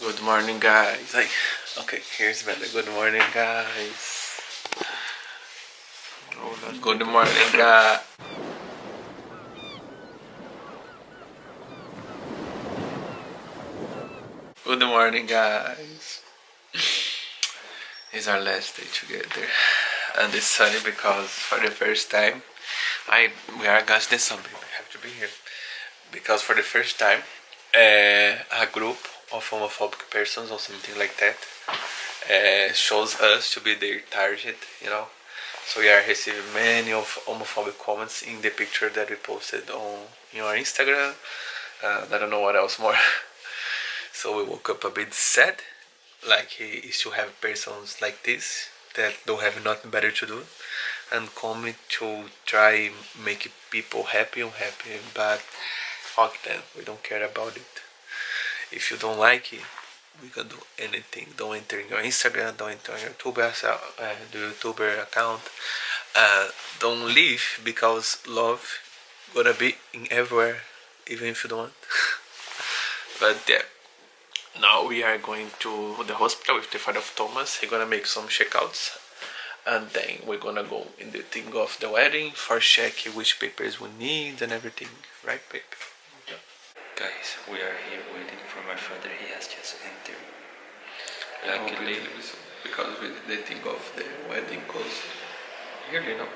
Good morning, guys. Like, okay, here's better. Good morning, guys. Good morning, guys. Good morning, guys. It's our last day together, and it's sunny because for the first time, I we are against the sun. Baby. have to be here because for the first time, uh, a group of homophobic persons or something like that uh, shows us to be their target. You know, so we are receiving many of homophobic comments in the picture that we posted on your Instagram. Uh, I don't know what else more. So we woke up a bit sad, like he is to have persons like this that don't have nothing better to do and coming to try make people happy and happy but fuck them we don't care about it if you don't like it we can do anything don't enter in your instagram don't enter your youtuber uh, the youtuber account uh, don't leave because love gonna be in everywhere even if you don't but yeah now we are going to the hospital with the father of Thomas. He's gonna make some checkouts and then we're gonna go in the thing of the wedding for check which papers we need and everything. Right, babe? Yeah. Guys, we are here waiting for my father. He has just entered. Luckily, because we, the thing of the wedding goes here, you know.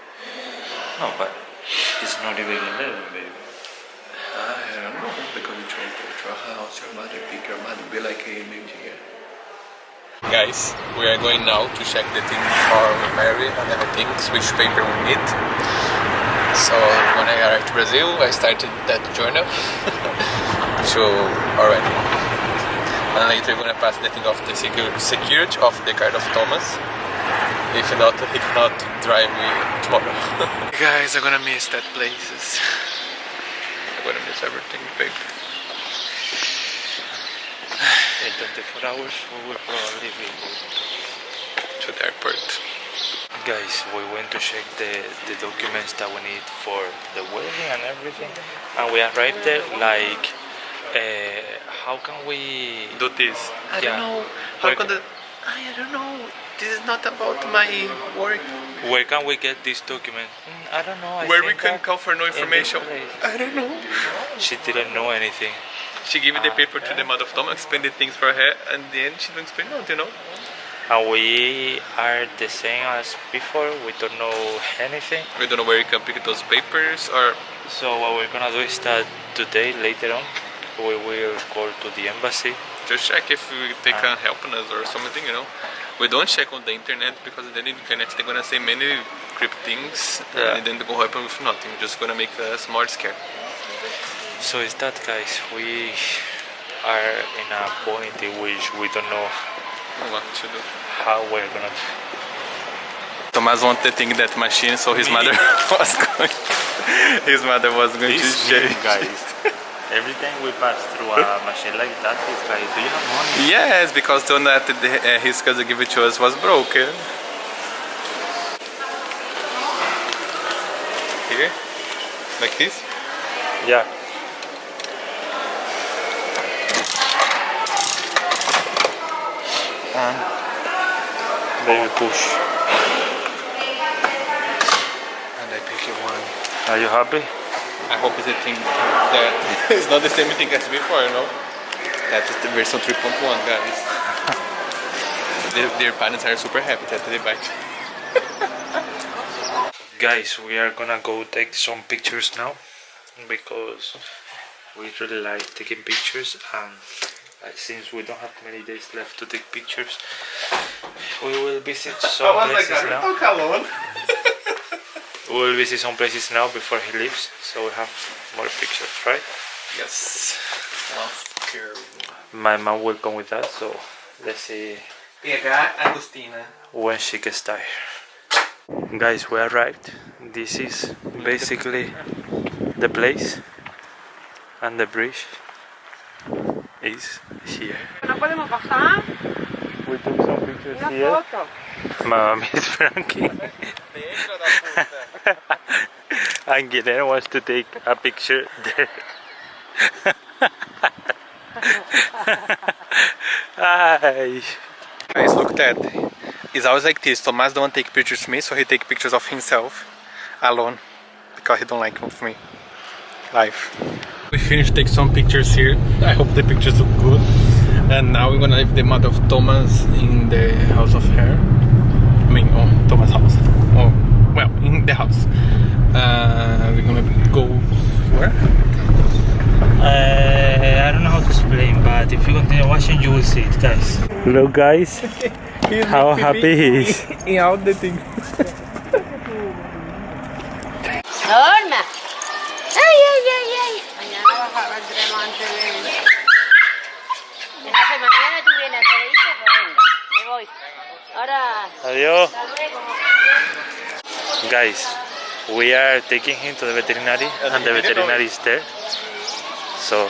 No, but it's not even 11, baby. I don't know, because you try to your house, your mother pick your mother, be like a maybe Guys, we are going now to check the thing for marry and everything, which paper we need. So when I arrived to Brazil, I started that journal so already. And later we're gonna pass the thing of the security of the card of Thomas. If not, he cannot drive me tomorrow. Guys, I'm gonna miss that places I'm gonna miss everything big. In 24 hours we will probably be to the airport. Guys, we went to check the, the documents that we need for the wedding and everything and we arrived there like uh, how can we do this? I yeah. don't know. How can the I don't know. This is not about my work. Where can we get this document? Mm, I don't know. I Where we can come for no information? I don't know. She didn't know anything. She gave me the paper to the mother of Tom, explained the things for her, and then she didn't explain nothing, you know? And we are the same as before. We don't know anything. We don't know where you can pick those papers, or. So what we're gonna do is that today, later on, we will call to the embassy. Just check if they uh-huh. can help us or something, you know. We don't check on the internet because then the internet they're gonna say many crypt things yeah. and then they go happen with nothing just gonna make us more scared so is that guys we are in a point in which we don't know what to do. how we're gonna do. Thomas wanted to think that machine so his mother was going his mother was going this to shake guys Every time we pass through a machine like that, it's like, do you have money? Yes, because the one that uh, his cousin gave it to us was broken. Here? Like this? Yeah. And then push. And I pick one. Are you happy? I hope it's a thing that it's not the same thing as before, you know? That is the version 3.1, guys. their, their parents are super happy that they buy Guys, we are gonna go take some pictures now because we really like taking pictures and since we don't have many days left to take pictures, we will visit some places like, now. we will visit some places now before he leaves so we have more pictures right? Yes. My mom will come with us so let's see Agustina. when she gets tired. Guys we arrived. This is basically the place and the bridge is here. We took some pictures here. Mom is Frankie and Guilherme wants to take a picture there. Ai. Guys, look that. It's always like this. Thomas don't take pictures of me, so he take pictures of himself alone because he don't like of me. Life. We finished take some pictures here. I hope the pictures look good. And now we're gonna leave the mother of Thomas in the house of her. I mean, oh, Thomas' house. Well, in the house. Uh, we're gonna go where? Uh, I don't know how to explain, but if you continue watching, you will see it, guys. Look, guys, how happy he is. In all the things. Norma. Ay, ay, ay, ay. Mañana baja- vendremos antes de... Entonces mañana tú vienes a hacer esto, pues venga, me voy. Ahora, Adiós. hasta luego. Guys, we are taking him to the veterinary, and the veterinary is there. So.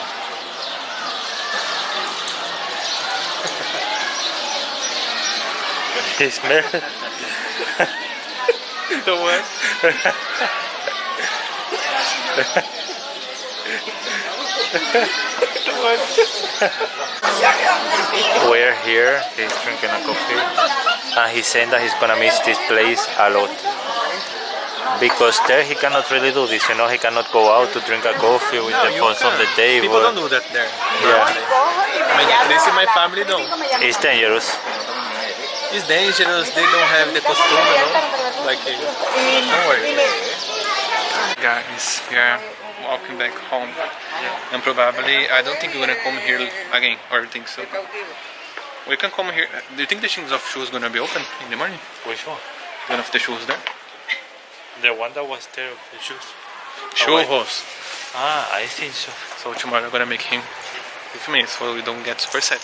He smell. Thomas. We're here, he's drinking a coffee, and he's saying that he's gonna miss this place a lot. Because there he cannot really do this, you know, he cannot go out to drink a coffee with the phones on the table. People don't do that there. Yeah, I mean, at least in my family, don't. it's dangerous. It's dangerous. They don't have the costume, you know. Like, uh, don't worry. Guys, we are walking back home, and probably I don't think we're gonna come here again, or you think so. We can come here. Do you think the things of shoes gonna be open in the morning? Which one? One of the shoes there. The one that was there of the shoes. Shoe wait. hose. Ah, I think so. So tomorrow I'm gonna make him with me, so we don't get super sad.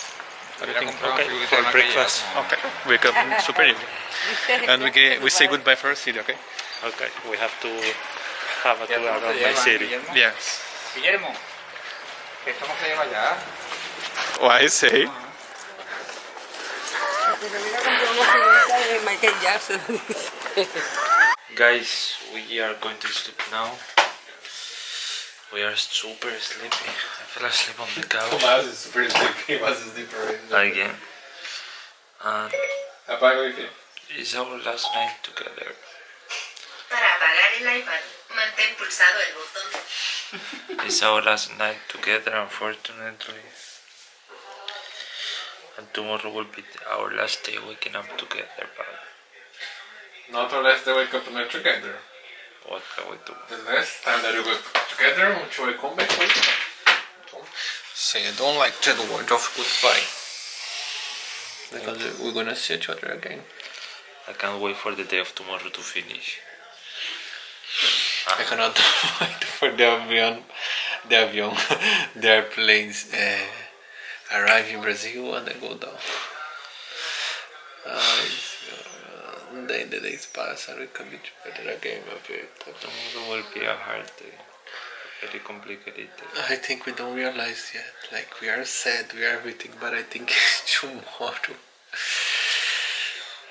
What do you think? Okay, for breakfast. Okay, wake up super early, and we get, we say goodbye for our city. Okay. Okay, we have to have a tour around my city. Yes. Guillermo, que esto no se lleva ya. Why say? Michael Jackson. Guys, we are going to sleep now. We are super sleepy. I fell asleep on the couch Tomás is super sleepy. Was sleeper. again. And Apaga wifi. it's our last night together. Para apagar el iPad, mantén pulsado el botón. It's our last night together, unfortunately. And tomorrow will be our last day waking up together, but Not unless they wake up and they're together. what can we do? The last time that we were together, until I come back with Say I don't like the word of goodbye. Because we're gonna see each other again. I can't wait for the day of tomorrow to finish. I cannot wait for the avion, the avion, the airplanes uh, arrive in Brazil and then go down. Ai, Then the days pass and we can be together again, my baby. Tomorrow will be a hard day. Very complicated day. I think we don't realize yet. Like we are sad, we are everything, but I think tomorrow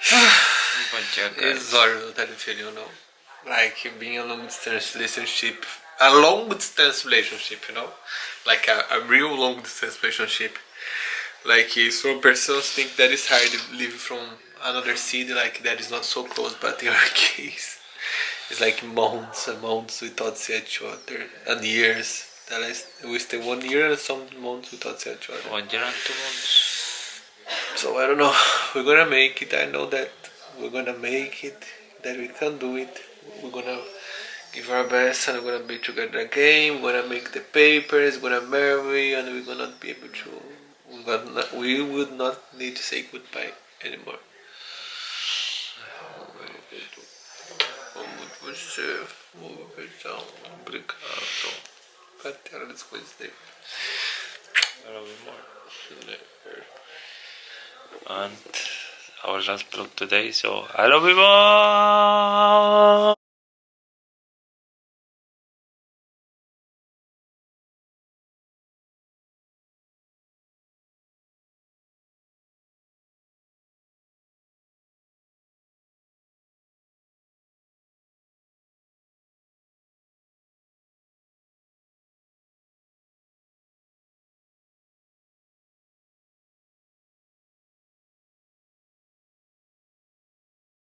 But yeah, guys, is horrible that you feel, you know. Like being a long distance relationship, a long distance relationship, you know, like a, a real long distance relationship. Like some persons think that it's hard to live from another city, like that is not so close, but in our case, it's like months and months without see each other, and years. That is, we stay one year and some months without see each other. one year and two months. So I don't know. We're gonna make it. I know that we're gonna make it. That we can do it. We're gonna give our best, and we're gonna be together again. We're gonna make the papers. We're gonna marry, and we're gonna be able to. We got not, We would not need to say goodbye anymore. Você, obrigado, obrigado. Até as coisas dele. And our last vlog today, so I love you more.